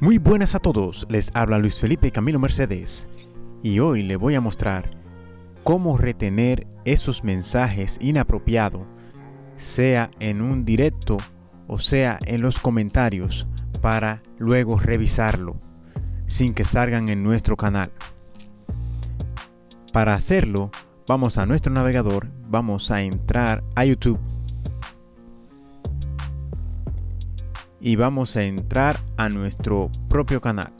Muy buenas a todos, les habla Luis Felipe Camilo Mercedes y hoy le voy a mostrar cómo retener esos mensajes inapropiados, sea en un directo o sea en los comentarios para luego revisarlo sin que salgan en nuestro canal. Para hacerlo, vamos a nuestro navegador, vamos a entrar a YouTube y vamos a entrar a nuestro propio canal.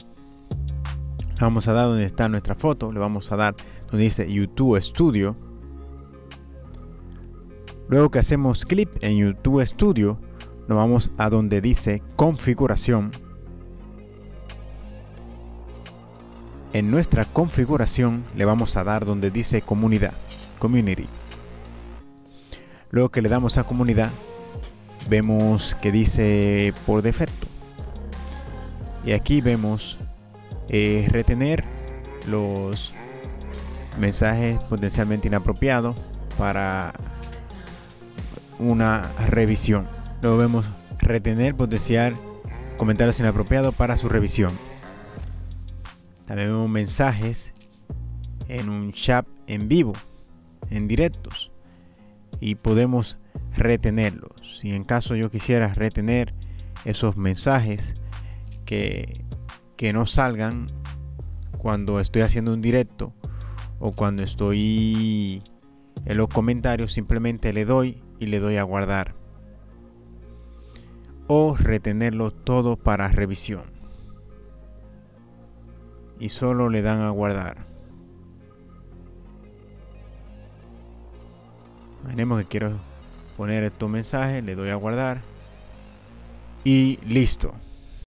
Vamos a dar donde está nuestra foto, le vamos a dar donde dice YouTube Studio. Luego que hacemos clic en YouTube Studio, nos vamos a donde dice configuración. En nuestra configuración le vamos a dar donde dice comunidad, community. Luego que le damos a comunidad, vemos que dice por defecto y aquí vemos eh, retener los mensajes potencialmente inapropiados para una revisión. Luego vemos retener potencial comentarios inapropiados para su revisión. También vemos mensajes en un chat en vivo en directos. Y podemos retenerlos. Si en caso yo quisiera retener esos mensajes que, que no salgan cuando estoy haciendo un directo o cuando estoy en los comentarios, simplemente le doy y le doy a guardar. O retenerlo todo para revisión. Y solo le dan a guardar. Imaginemos que quiero poner estos mensajes, le doy a guardar y listo.